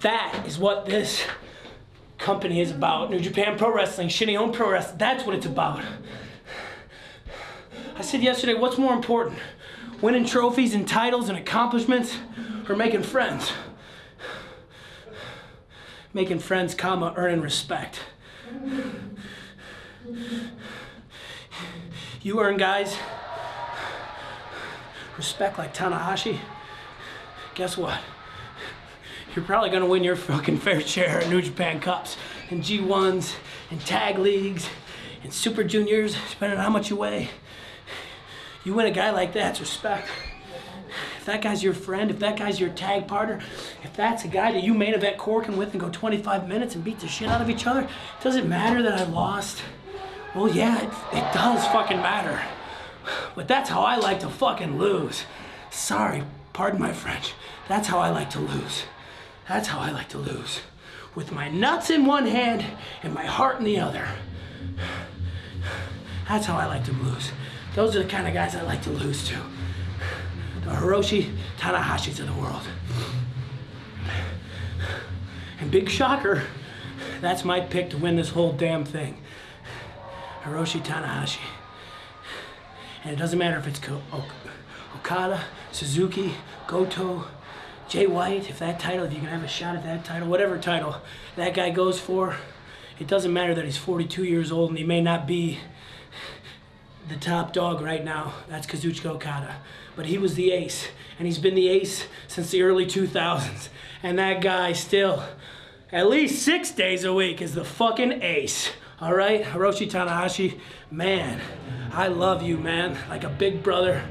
That is what this company is about. New Japan Pro Wrestling, Shinny Pro Wrestling. That's what it's about. I said yesterday, what's more important? Winning trophies and titles and accomplishments or making friends? Making friends, comma, earning respect. You earn guys respect like Tanahashi. Guess what? You're probably gonna win your fucking fair share of New Japan Cups and G1s and tag leagues and Super Juniors, depending on how much you weigh. You win a guy like that, it's respect. If that guy's your friend, if that guy's your tag partner, if that's a guy that you main event Korakuen with and go 25 minutes and beat the shit out of each other, does it matter that I lost? Well, yeah, it, it does fucking matter. But that's how I like to fucking lose. Sorry, pardon my French. That's how I like to lose. That's how I like to lose. With my nuts in one hand and my heart in the other. That's how I like to lose. Those are the kind of guys I like to lose to. The Hiroshi Tanahashis of the world. And big shocker, that's my pick to win this whole damn thing. Hiroshi Tanahashi. And it doesn't matter if it's Okada, Suzuki, Goto, Jay White, if that title, if you can have a shot at that title, whatever title that guy goes for, it doesn't matter that he's 42 years old and he may not be the top dog right now. That's Kazuchika Okada. But he was the ace, and he's been the ace since the early 2000s. And that guy still, at least six days a week, is the fucking ace. All right, Hiroshi Tanahashi, man, I love you, man. Like a big brother,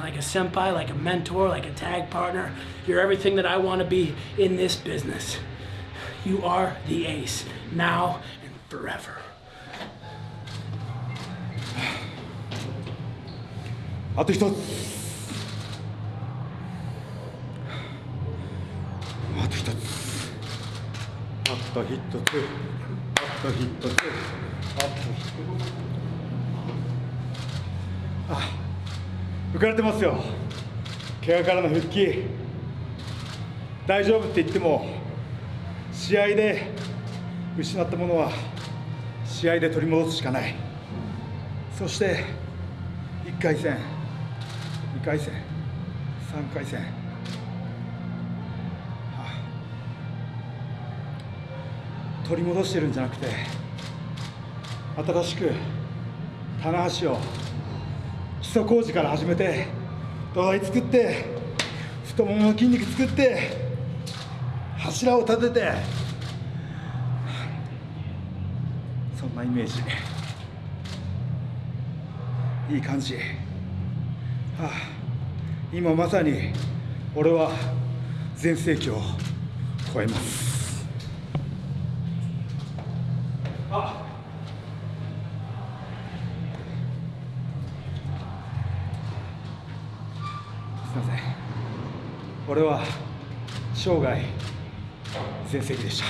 like a senpai, like a mentor, like a tag partner. You're everything that I want to be in this business. You are the ace, now and forever. あと一つあと一つあと一つあと一つあと一つあ浮かれてますよ。怪我からの復帰。大丈夫って言っても試合で失ったものは試合で取り戻すしかない。そして1回戦2回戦3回戦、取り戻してるんじゃなくて新しく棚橋を基礎工事から始めて土台作って太ももの筋肉作って柱を立ててそんなイメージ。いい感じ。はあ、今まさに俺は全盛期を超えます。すいません。俺は生涯全盛期でした。